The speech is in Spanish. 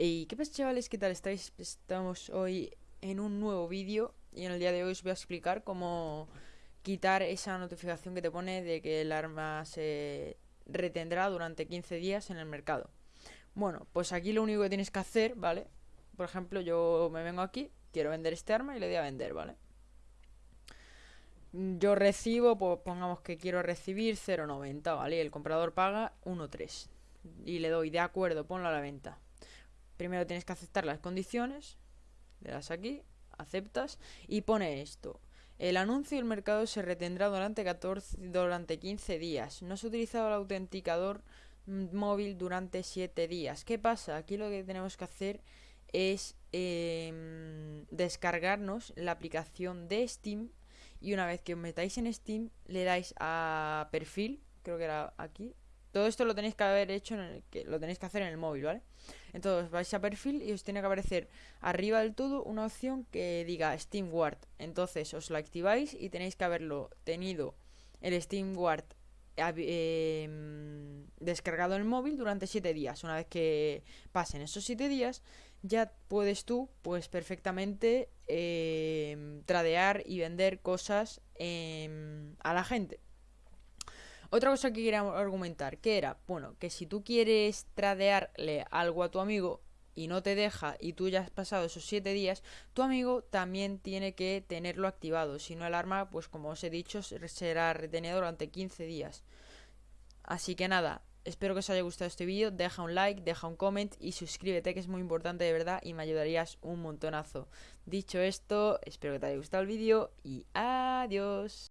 Y qué pasa chavales, ¿qué tal estáis? Estamos hoy en un nuevo vídeo y en el día de hoy os voy a explicar cómo quitar esa notificación que te pone de que el arma se retendrá durante 15 días en el mercado. Bueno, pues aquí lo único que tienes que hacer, ¿vale? Por ejemplo, yo me vengo aquí, quiero vender este arma y le doy a vender, ¿vale? Yo recibo, pues pongamos que quiero recibir 0.90, ¿vale? Y el comprador paga 1.3 y le doy de acuerdo, ponlo a la venta. Primero tienes que aceptar las condiciones. Le das aquí, aceptas y pone esto. El anuncio del mercado se retendrá durante, 14, durante 15 días. No se ha utilizado el autenticador móvil durante 7 días. ¿Qué pasa? Aquí lo que tenemos que hacer es eh, descargarnos la aplicación de Steam y una vez que os metáis en Steam le dais a perfil, creo que era aquí, todo esto lo tenéis que haber hecho, en el, que lo tenéis que hacer en el móvil, ¿vale? Entonces vais a perfil y os tiene que aparecer arriba del todo una opción que diga Steam Guard. Entonces os la activáis y tenéis que haberlo tenido el Steam Guard eh, descargado en el móvil durante 7 días. Una vez que pasen esos 7 días, ya puedes tú, pues perfectamente, eh, tradear y vender cosas eh, a la gente. Otra cosa que quería argumentar, que era, bueno, que si tú quieres tradearle algo a tu amigo y no te deja y tú ya has pasado esos 7 días, tu amigo también tiene que tenerlo activado. Si no, el arma, pues como os he dicho, será retenido durante 15 días. Así que nada, espero que os haya gustado este vídeo. Deja un like, deja un comment y suscríbete, que es muy importante de verdad y me ayudarías un montonazo. Dicho esto, espero que te haya gustado el vídeo y adiós.